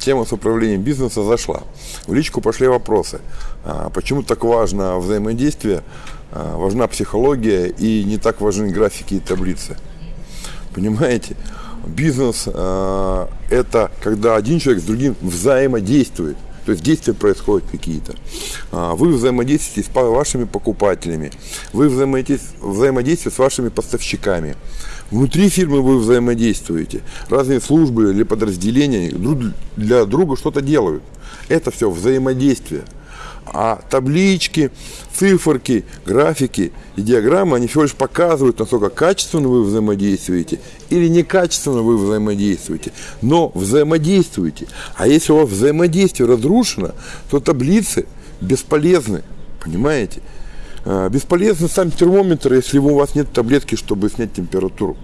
тема с управлением бизнеса зашла. В личку пошли вопросы. А, почему так важно взаимодействие, а, важна психология и не так важны графики и таблицы? Понимаете? Бизнес а, это когда один человек с другим взаимодействует. То есть действия происходят какие-то. Вы взаимодействуете с вашими покупателями, вы взаимодействуете с вашими поставщиками. Внутри фирмы вы взаимодействуете. Разные службы или подразделения друг для друга что-то делают. Это все взаимодействие. А таблички, циферки, графики и диаграммы, они всего лишь показывают, насколько качественно вы взаимодействуете или некачественно вы взаимодействуете. Но взаимодействуете. А если у вас взаимодействие разрушено, то таблицы бесполезны. Понимаете? А, бесполезны сам термометр, если у вас нет таблетки, чтобы снять температуру.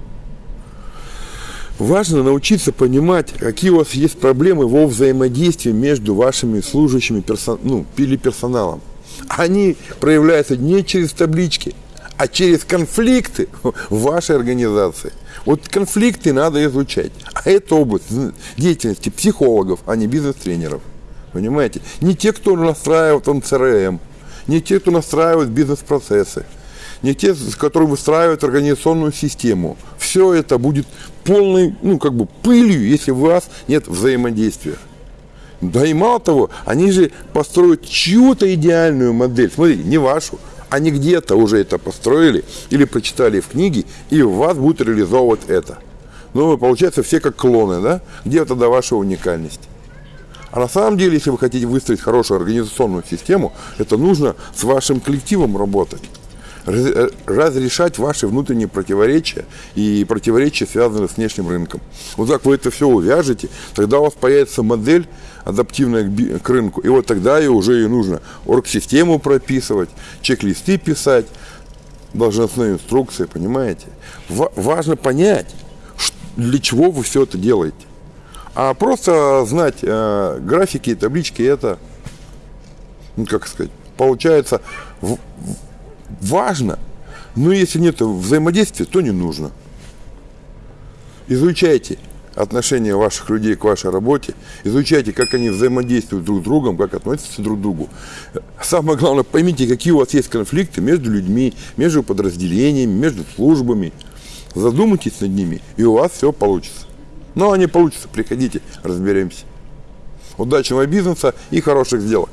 Важно научиться понимать, какие у вас есть проблемы во взаимодействии между вашими служащими персон, ну, или персоналом. Они проявляются не через таблички, а через конфликты в вашей организации. Вот конфликты надо изучать. А это область деятельности психологов, а не бизнес-тренеров. Понимаете? Не те, кто настраивает там CRM, не те, кто настраивает бизнес-процессы, не те, которые выстраивают организационную систему. Все это будет полной, ну, как бы пылью, если у вас нет взаимодействия. Да и мало того, они же построят чью-то идеальную модель. Смотрите, не вашу, они где-то уже это построили или прочитали в книге, и у вас будет реализовывать это. Ну, получается, все как клоны, да? Где тогда ваша уникальность? А на самом деле, если вы хотите выстроить хорошую организационную систему, это нужно с вашим коллективом работать разрешать ваши внутренние противоречия и противоречия, связанные с внешним рынком. Вот так вы это все увяжете, тогда у вас появится модель адаптивная к рынку, и вот тогда и уже и нужно оргсистему прописывать, чек-листы писать, должностные инструкции, понимаете? Важно понять, для чего вы все это делаете. А просто знать э, графики и таблички, это, ну, как сказать, получается важно. Но если нет взаимодействия, то не нужно. Изучайте отношения ваших людей к вашей работе, изучайте, как они взаимодействуют друг с другом, как относятся друг к другу. Самое главное, поймите, какие у вас есть конфликты между людьми, между подразделениями, между службами. Задумайтесь над ними, и у вас все получится. Но они получится, приходите, разберемся. Удачного бизнеса и хороших сделок.